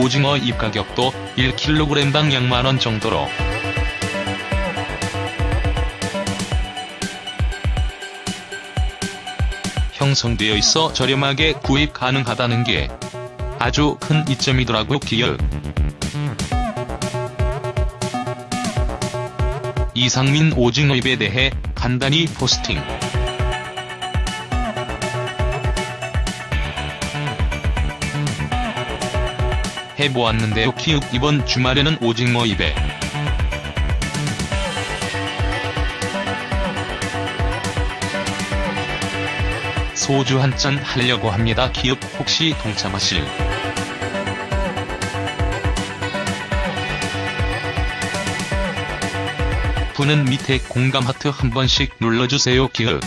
오징어 잎 가격도 1kg당 양만원 정도로 형성되어 있어 저렴하게 구입 가능하다는 게 아주 큰 이점이더라고 기열. 이상민 오징어잎에 대해 간단히 포스팅. 해보았는데요. 키읔 이번 주말에는 오징어잎에. 소주 한 잔 하려고 합니다. 키읔 혹시 동참하실? 분은 밑에 공감 하트 한 번씩 눌러주세요 키읔